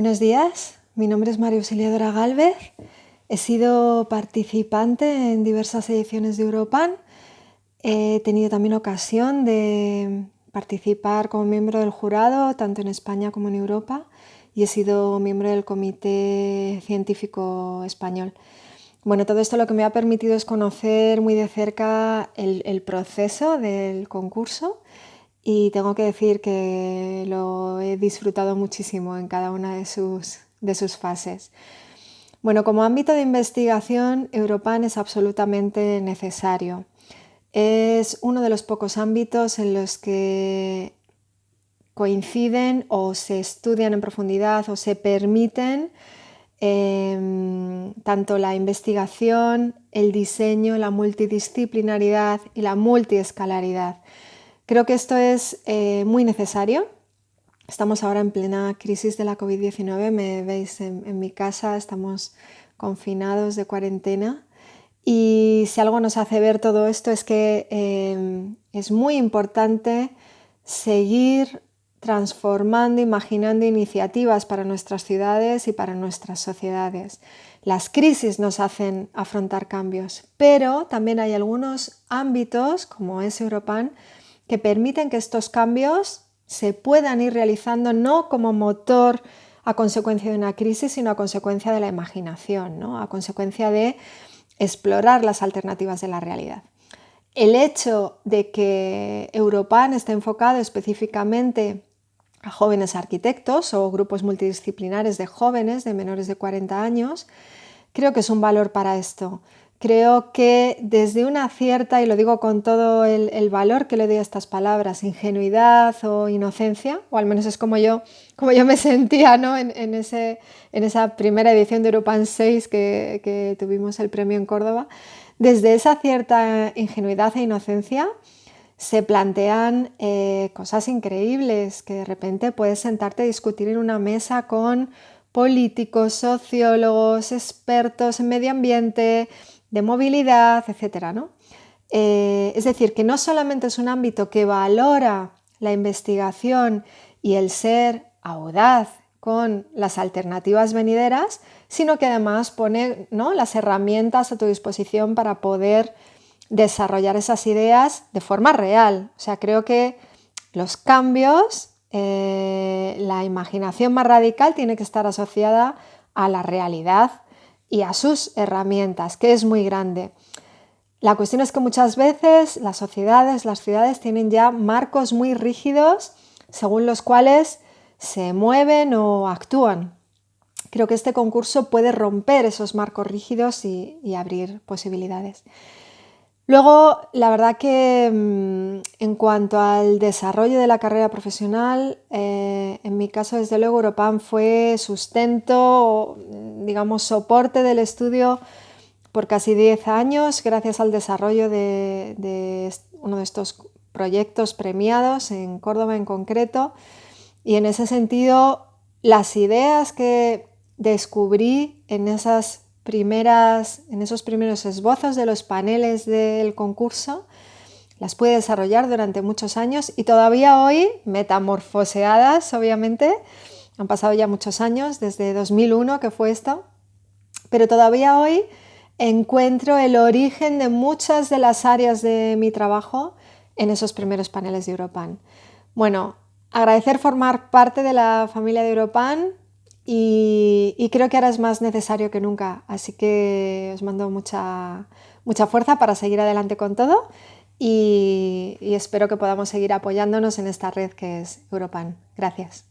Buenos días, mi nombre es María Auxiliadora Galvez. He sido participante en diversas ediciones de Europan. He tenido también ocasión de participar como miembro del jurado, tanto en España como en Europa, y he sido miembro del Comité Científico Español. Bueno, todo esto lo que me ha permitido es conocer muy de cerca el, el proceso del concurso y tengo que decir que lo he disfrutado muchísimo en cada una de sus, de sus fases. Bueno, como ámbito de investigación, Europan es absolutamente necesario. Es uno de los pocos ámbitos en los que coinciden o se estudian en profundidad o se permiten em, tanto la investigación, el diseño, la multidisciplinaridad y la multiescalaridad. Creo que esto es eh, muy necesario. Estamos ahora en plena crisis de la COVID-19, me veis en, mi casa, estamos confinados de cuarentena y si algo nos hace ver todo esto es que em, es muy importante seguir transformando, imaginando iniciativas para nuestras ciudades y para nuestras sociedades. Las crisis nos hacen afrontar cambios, pero también hay algunos ámbitos, como es Europan, que permiten que estos cambios se puedan ir realizando no como motor a consecuencia de una crisis, sino a consecuencia de la imaginación, ¿no? a consecuencia de explorar las alternativas de la realidad. El hecho de que Europan esté enfocado específicamente a jóvenes arquitectos o grupos multidisciplinares de jóvenes de menores de 40 años, creo que es un valor para esto. Creo que desde una cierta, y lo digo con todo el, valor que le doy a estas palabras, ingenuidad o inocencia, o al menos es como yo, como yo me sentía ¿no? en, ese, en esa primera edición de Europan 6 que, tuvimos el premio en Córdoba, desde esa cierta ingenuidad e inocencia se plantean eh, cosas increíbles, que de repente puedes sentarte a discutir en una mesa con políticos, sociólogos, expertos en medio ambiente, de movilidad, etc. ¿no? Eh, es decir, que no solamente es un ámbito que valora la investigación y el ser audaz con las alternativas venideras, sino que además pone ¿no? las herramientas a tu disposición para poder desarrollar esas ideas de forma real. O sea, creo que los cambios, eh, la imaginación más radical tiene que estar asociada a la realidad y a sus herramientas, que es muy grande. La cuestión es que muchas veces las sociedades, las ciudades tienen ya marcos muy rígidos según los cuales se mueven o actúan. Creo que este concurso puede romper esos marcos rígidos y, abrir posibilidades. Luego, la verdad que mm, en cuanto al desarrollo de la carrera profesional, eh, en mi caso, desde luego, Europan fue sustento, digamos, soporte del estudio por casi 10 años, gracias al desarrollo de, de uno de estos proyectos premiados en Córdoba en concreto. Y en ese sentido, las ideas que descubrí en esas primeras, en esos primeros esbozos de los paneles del concurso, las pude desarrollar durante muchos años y todavía hoy, metamorfoseadas obviamente, han pasado ya muchos años, desde 2001 que fue esto, pero todavía hoy encuentro el origen de muchas de las áreas de mi trabajo en esos primeros paneles de Europan. Bueno, agradecer formar parte de la familia de Europan, y, creo que ahora es más necesario que nunca, así que os mando mucha, mucha fuerza para seguir adelante con todo y, espero que podamos seguir apoyándonos en esta red que es Europan. Gracias.